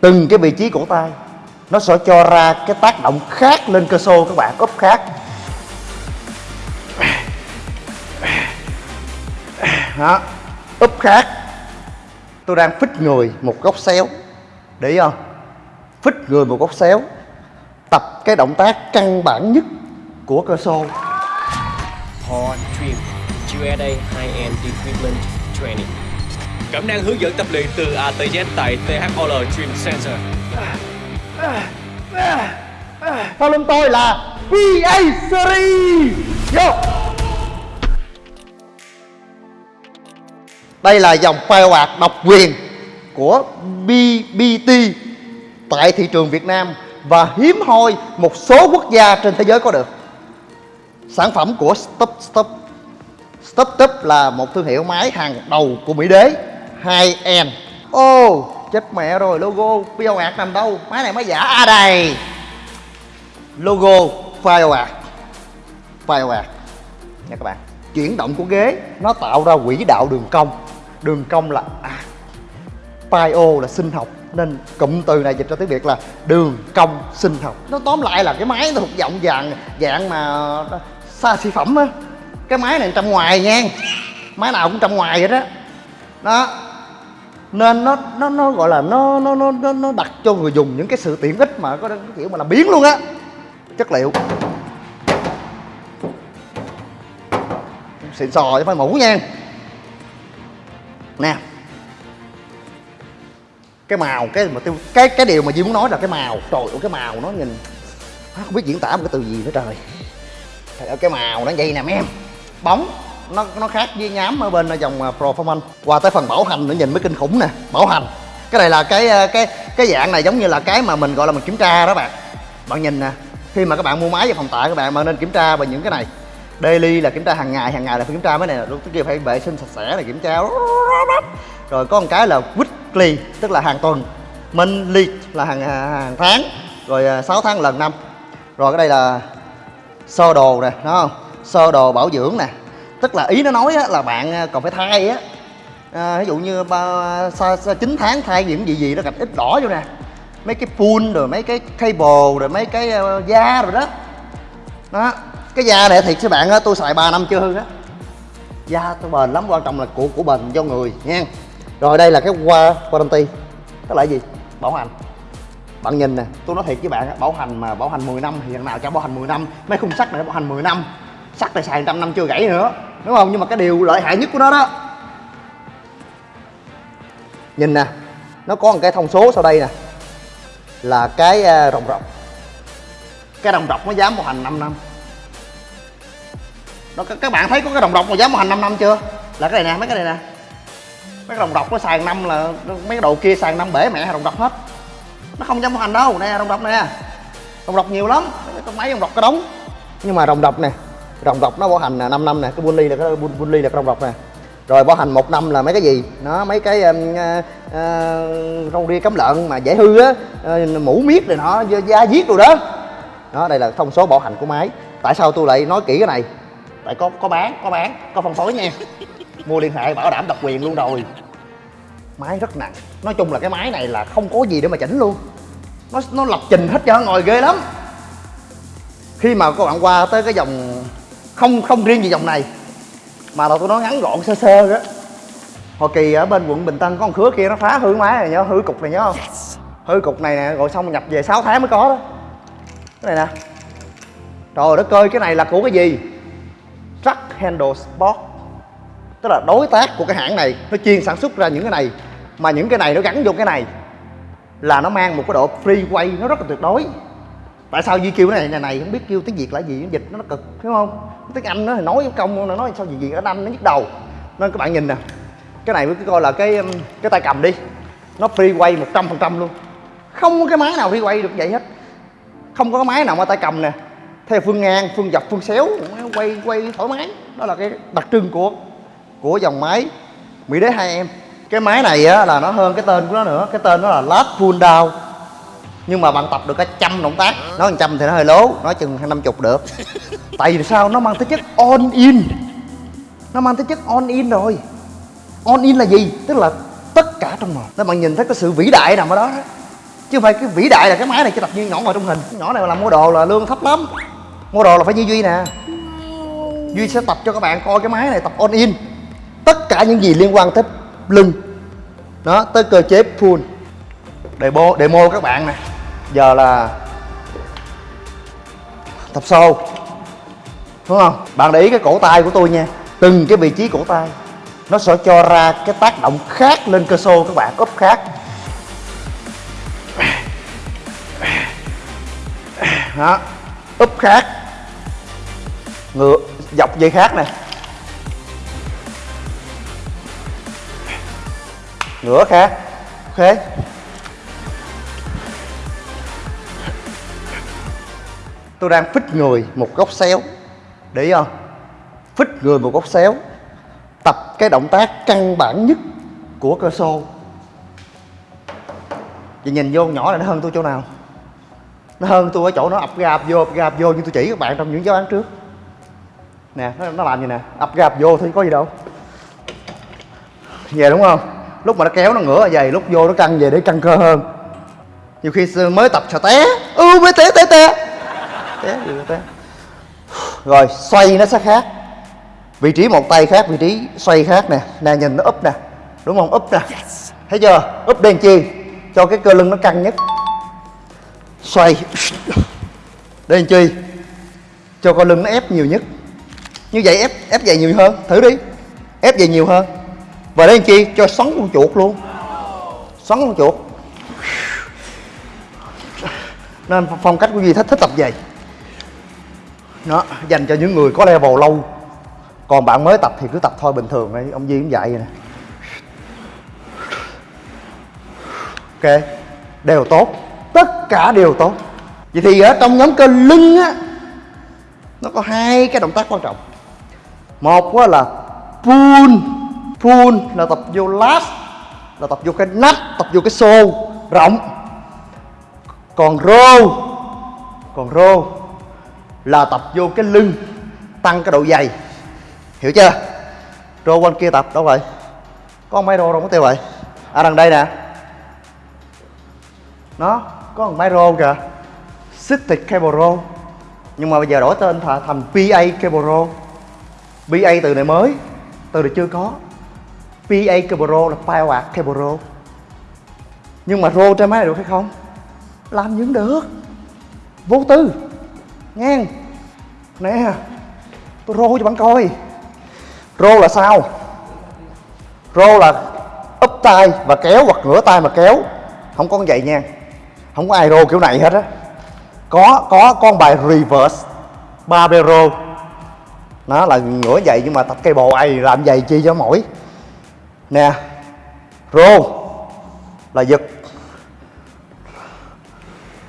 từng cái vị trí cổ tay, nó sẽ cho ra cái tác động khác lên cơ xô các bạn úp khác. Đó úp khác. Tôi đang phích người một góc xéo. Để ý không? Phích người một góc xéo, tập cái động tác căn bản nhất của cơ xô. Core Trim USA High-End Equipment Training. Cẩm năng hướng dẫn tập luyện từ A tới Z tại THOL Dream Center. Sau lưng tôi là PA Series. Yo. đây là dòng phao quạt độc quyền của BBT tại thị trường Việt Nam và hiếm hoi một số quốc gia trên thế giới có được. Sản phẩm của Stop Stop Stop Stop là một thương hiệu máy hàng đầu của Mỹ Đế. 2N ô oh, chết mẹ rồi logo quạt nằm đâu? Máy này máy giả. À đây. Logo phao quạt nha các bạn. Chuyển động của ghế nó tạo ra quỹ đạo đường cong. Đường cong là à, Bio là sinh học nên cụm từ này dịch ra tiếng Việt là đường cong sinh học. Nó tóm lại là cái máy thuộc dạng dạng dạng mà xa xỉ phẩm á. Cái máy này trong ngoài nha. Máy nào cũng trong ngoài vậy đó đó nên nó nó nó gọi là nó nó nó nó, nó đặt cho người dùng những cái sự tiện ích mà có cái kiểu mà làm biến luôn á. Chất liệu. Xịn sò chứ phải mũ nha. Nè. Cái màu cái mà tiêu cái cái điều mà Duy muốn nói là cái màu. Trời ơi cái màu nó nhìn không biết diễn tả một cái từ gì nữa trời. Trời ơi, cái màu nó vậy nè mấy em. Bóng nó nó khác với nhám ở bên ờ, dòng ờ, à, performance qua tới phần bảo hành nữa nhìn mới kinh khủng nè. Bảo hành. Cái này là cái ờ, cái cái dạng này giống như là cái mà mình gọi là mình kiểm tra đó bạn. Bạn nhìn nè khi mà các bạn mua máy và phòng tại các bạn mà nên kiểm tra về những cái này. Daily là kiểm tra hàng ngày hàng ngày là phải kiểm tra mấy này. Lúc kia phải vệ sinh sạch sẽ là kiểm tra. Rồi có một cái là weekly tức là hàng tuần. Monthly là hàng à, hàng tháng. Rồi à, 6 tháng lần năm. Rồi cái đây là sơ đồ nè đúng không? Sơ đồ bảo dưỡng nè tức là ý nó nói á, là bạn à, còn phải thay á. À, ví dụ như ba chín tháng thay những gì gì nó gạch ít đỏ vô nè. Mấy cái pool rồi mấy cái cable rồi mấy cái uh, da rồi đó. Đó cái da này thiệt các bạn á tôi xài 3 năm chưa hư á. Da tôi bền lắm quan trọng là của của bền cho người nha rồi đây là cái qua warranty tức là gì? Bảo hành. Bạn nhìn nè tôi nói thiệt với bạn bảo hành mà bảo hành 10 năm thì thằng nào cho bảo hành 10 năm. Mấy khung sắt này bảo hành 10 năm sắt là xài trăm năm chưa gãy nữa, đúng không? Nhưng mà cái điều lợi hại nhất của nó đó. Nhìn nè, nó có một cái thông số sau đây nè, là cái à, rồng rọc cái đồng rọc nó dám một hành 5 năm. Đó, các bạn thấy có cái đồng rọc mà dám một hành 5 năm chưa? Là cái này nè, mấy cái này nè. Mấy cái đồng rọc nó sàn năm là, mấy cái đồ kia sàn năm bể mẹ đồng rọc hết. Nó không dám một hành đâu, nè đồng rọc nè. Đồng rọc nhiều lắm cái máy đồng rọc cái đống nhưng mà đồng rọc nè rồng rọc nó bảo hành là 5 năm nè cái buôn ly là cái buôn ly là cái rồng rọc nè. Rồi bảo hành một năm là mấy cái gì? Nó mấy cái um, ờ, ờ, uh, uh, rau ria cấm lợn mà dễ hư á uh, mũ miết rồi nó da giết rồi đó. Đó đây là thông số bảo hành của máy. Tại sao tôi lại nói kỹ cái này? Tại có có bán có bán có phân phối nha. Mua liên hệ bảo đảm độc quyền luôn rồi. Máy rất nặng. Nói chung là cái máy này là không có gì để mà chỉnh luôn. Nó nó lập trình hết cho ngồi ghê lắm. Khi mà các bạn qua tới cái dòng không không riêng gì dòng này mà là tôi nói ngắn gọn sơ sơ đó. Hồi kỳ ở bên quận bình tân có con khứa kia nó phá hư máy này nhớ hư cục này nhớ không? Hư cục này nè rồi xong nhập về 6 tháng mới có đó. Cái này nè. Trời đất ơi cái này là của cái gì? Truck handle sport. Tức là đối tác của cái hãng này nó chuyên sản xuất ra những cái này mà những cái này nó gắn vô cái này là nó mang một cái độ free quay nó rất là tuyệt đối tại sao Duy kêu cái này? Này này không biết kêu tiếng Việt là gì? Nó dịch nó, nó cực đúng không? Tiếng Anh nó thì nói công nó nói sao gì gì ở Anh nó nhức đầu. Nên các bạn nhìn nè cái này mới coi là cái um, cái tay cầm đi. Nó free quay một trăm phần trăm luôn. Không có cái máy nào free quay được vậy hết. Không có cái máy nào mà tay cầm nè. Theo phương ngang phương dọc phương xéo quay quay thoải mái. Đó là cái đặc trưng của của dòng máy mỹ đế hai em. Cái máy này á là nó hơn cái tên của nó nữa. Cái tên nó là last pull down nhưng mà bạn tập được cả trăm động tác. Nói một trăm thì nó hơi lố nói chừng năm chục được. Tại vì sao? Nó mang tính chất on in. Nó mang tính chất on in rồi. On in là gì? Tức là tất cả trong một nếu bạn nhìn thấy cái sự vĩ đại nằm ở đó, đó chứ không phải cái vĩ đại là cái máy này chỉ tập như nhỏ ngồi trong hình. Nhỏ này mà làm mua đồ là lương thấp lắm. Mua đồ là phải như duy nè. Duy sẽ tập cho các bạn coi cái máy này tập on in. Tất cả những gì liên quan tới lưng. Đó tới cơ chế pull demo demo các bạn nè giờ là tập sâu đúng không? Bạn để ý cái cổ tay của tôi nha. Từng cái vị trí cổ tay, nó sẽ cho ra cái tác động khác lên cơ xô các bạn úp khác. Đó úp khác. Ngựa, dọc dây khác nè. Ngửa khác, ok. Tôi đang phích người một góc xéo. Để ý không? Phích người một góc xéo. Tập cái động tác căn bản nhất của cơ xô. Vậy nhìn vô nhỏ này nó hơn tôi chỗ nào? Nó hơn tôi ở chỗ nó ập gạp vô ập gạp vô như tôi chỉ các bạn trong những giáo án trước. Nè nó, nó làm gì nè. Ập gạp vô thì có gì đâu. Về đúng không? Lúc mà nó kéo nó ngửa ở lúc vô nó căng về để căng cơ hơn. Nhiều khi mới tập sợ té. Ừ mới té té té té gì té rồi xoay nó sẽ khác. Vị trí một tay khác vị trí xoay khác nè. Nè nhìn nó úp nè. Đúng không? Úp nè. Thấy chưa? Úp đen chi? Cho cái cơ lưng nó căng nhất. Xoay. Đen chi? Cho con lưng nó ép nhiều nhất. Như vậy ép ép dày nhiều hơn. Thử đi. Ép dày nhiều hơn. Và đen chi? Cho xoắn con chuột luôn. Xoắn con chuột. Nên phong cách của duy thích thích tập vậy nó dành cho những người có level lâu. Còn bạn mới tập thì cứ tập thôi, bình thường đi. Ông duy cũng dạy vậy nè. Ok, đều tốt. Tất cả đều tốt. Vậy thì ở trong nhóm cơ lưng á, nó có hai cái động tác quan trọng. Một á là pull pull là tập vô last, là tập vô cái nách, tập vô cái xô rộng. Còn row còn row là tập vô cái lưng tăng cái độ dày. Hiểu chưa? Rô quanh kia tập đâu vậy? Có máy rô đâu có tiêu vậy? À đằng đây nè. Nó có một máy rô kìa. City Cable Row nhưng mà bây giờ đổi tên thành, thành PA Cable Row PA từ này mới từ này chưa có. PA Cable Row là Power Cable Row nhưng mà rô trên máy này được hay không? Làm những được. Vô tư nghe nè, tôi rô cho bạn coi. Rô là sao? Rô là úp tay và kéo hoặc ngửa tay mà kéo. Không có con vậy nha. Không có ai rô kiểu này hết á. Có có con bài reverse barbero. Nó là ngửa vậy nhưng mà tập cây bồ ai làm vậy chi cho mỏi. Nè, rô là giật.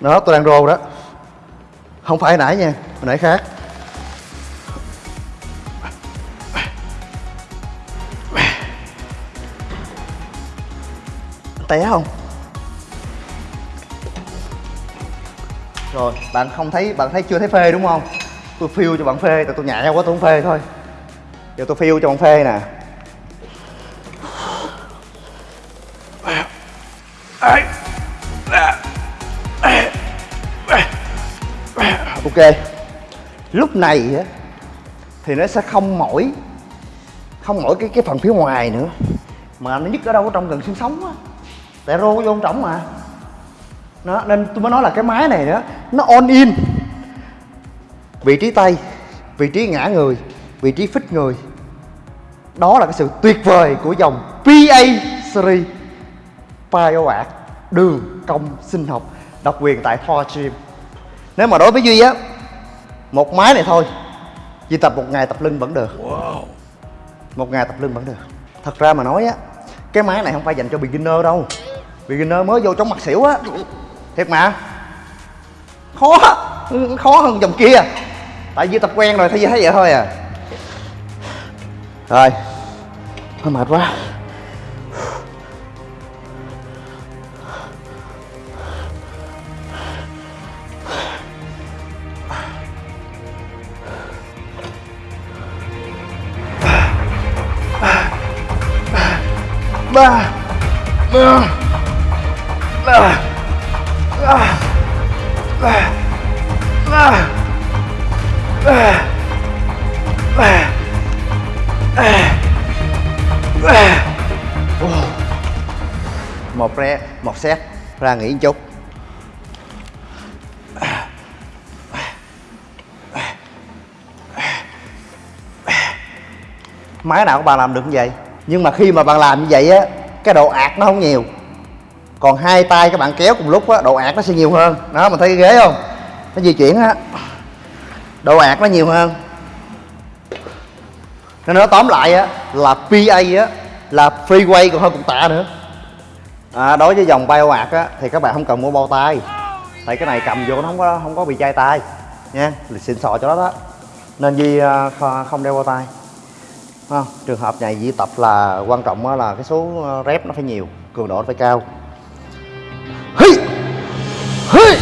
Đó, tôi đang rô đó không phải nãy nha, hồi nãy khác. Té không? Rồi, bạn không thấy, bạn thấy chưa thấy phê đúng không? Tôi phiêu cho bạn phê, tại tôi nhẹ quá tôi không phê thôi. Giờ tôi phiêu cho bạn phê nè. Ok. Lúc này thì nó sẽ không mỏi không mỏi cái cái phần phía ngoài nữa. Mà nó nhức ở đâu, ở trong gần xương sống á. Tại rô vô trọng mà. Nó nên tôi mới nói là cái máy này đó, nó on in. Vị trí tay, vị trí ngã người, vị trí phích người. Đó là cái sự tuyệt vời của dòng PA series Bioart đường công sinh học, độc quyền tại Thor Gym nếu mà đối với Duy á một máy này thôi Duy tập một ngày tập lưng vẫn được. Một ngày tập lưng vẫn được. Thật ra mà nói á cái máy này không phải dành cho beginner đâu. Beginner mới vô trong mặt xỉu á. Thiệt mà. Khó khó hơn dòng kia. Tại vì tập quen rồi thấy thấy vậy thôi à. Rồi. Hơi mệt quá ba. Ba. Ba. Một re một xét. Ra nghỉ một chút. Máy nào của bà làm được như vậy? Nhưng mà khi mà bạn làm như vậy á cái độ ạt nó không nhiều. Còn hai tay các bạn kéo cùng lúc á độ ạt nó sẽ nhiều hơn. Đó mình thấy cái ghế không? Nó di chuyển á. Độ ạt nó nhiều hơn. Nên nó tóm lại á là PA á là freeway còn hơn cục tạ nữa. À, đối với dòng bay ạt á thì các bạn không cần mua bao tay. Tại cái này cầm vô nó không có không có bị chai tay nha. Lịch xịn sò cho nó đó. Nên Di à, không đeo bao tay không? trường hợp này Di tập là quan trọng là cái số ờ, rep nó phải nhiều, cường độ nó phải cao Hi! Hi!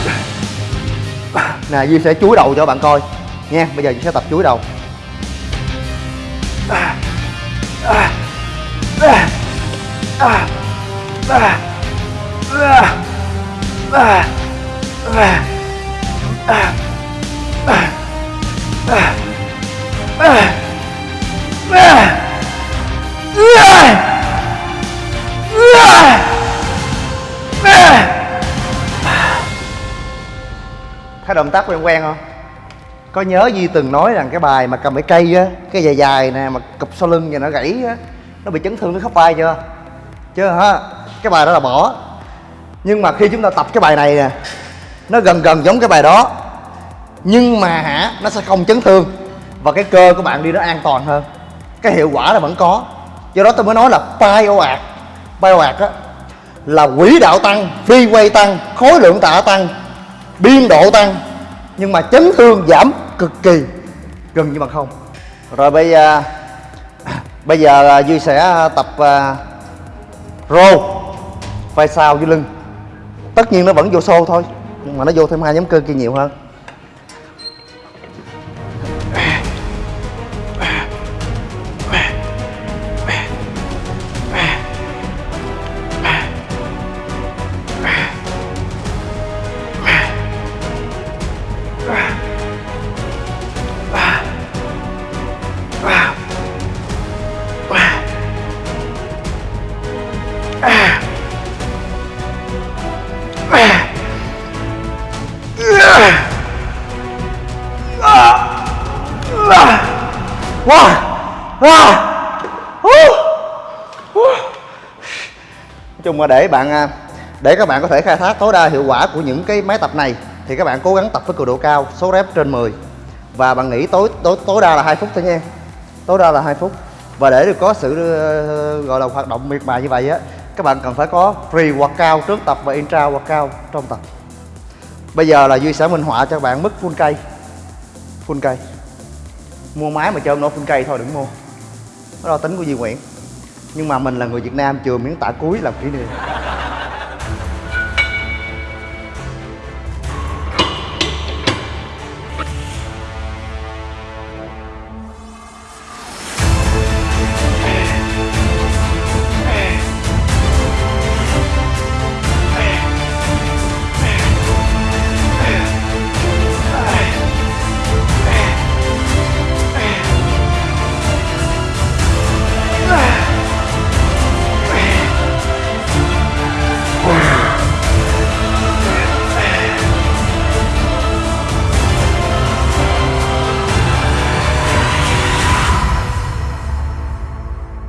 nè Di sẽ chuối đầu cho bạn coi nha, bây giờ Di sẽ tập chuối đầu thấy động tác quen quen không? Có nhớ Di từng nói rằng cái bài mà cầm cái cây á, cái dài dài nè, mà cụp sau lưng và nó gãy á, nó bị chấn thương nó khớp vai chưa? Chưa hả? Cái bài đó là bỏ. Nhưng mà khi chúng ta tập cái bài này nè, nó gần gần giống cái bài đó. Nhưng mà hả, nó sẽ không chấn thương. Và cái cơ của bạn đi nó an toàn hơn. Cái hiệu quả là vẫn có do đó tôi mới nói là bio ạt á là quỹ đạo tăng phi quay tăng khối lượng tạ tăng biên độ tăng nhưng mà chấn thương giảm cực kỳ gần như bằng không. Rồi bây à, giờ bây giờ duy sẽ tập à, uh, rô vai sau dưới lưng. Tất nhiên nó vẫn vô xô thôi nhưng mà nó vô thêm hai nhóm cơ kia nhiều hơn. Chung là để bạn à, để các bạn có thể khai thác tối đa hiệu quả của những cái máy tập này, thì các bạn cố gắng tập với cường độ cao, số rep trên 10 và bạn nghĩ tối tối tối đa là 2 phút thôi nha. Tối đa là 2 phút. Và để được có sự ờ, gọi là hoạt động miệt mài như vậy á các bạn cần phải có free workout trước tập và intra workout trong tập. Bây giờ là duy sẽ minh họa cho bạn mức full cây full cây mua máy mà chơi nó full cây thôi, đừng mua. Đó là tính của Duy Nguyễn. Nhưng mà mình là người Việt Nam, chừa miếng tạ cuối làm kỷ niệm.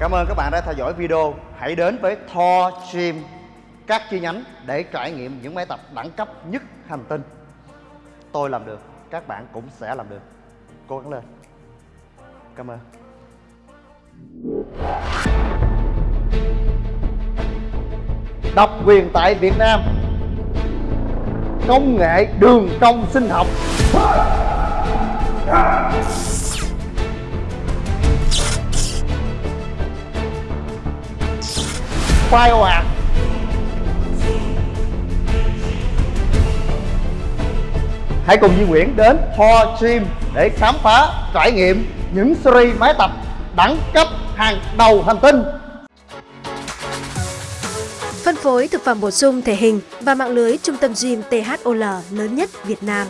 Cảm ơn các bạn đã theo dõi video. Hãy đến với Thor Gym các chi nhánh để trải nghiệm những máy tập đẳng cấp nhất hành tinh. Tôi làm được, các bạn cũng sẽ làm được. Cố gắng lên. Cảm ơn. Độc quyền tại Việt Nam. Công nghệ đường trong sinh học. Bio ạt Hãy cùng Duy Nguyễn đến Ho Gym để khám phá, trải nghiệm những series máy tập đẳng cấp hàng đầu hành tinh. Phân phối phối thực phẩm bổ sung thể hình và mạng lưới trung tâm gym THOL lớn nhất Việt Nam.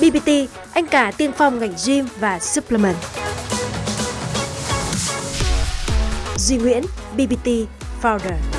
BBT, anh cả tiên phong ngành gym và supplement. Duy Nguyễn, BBT Founder.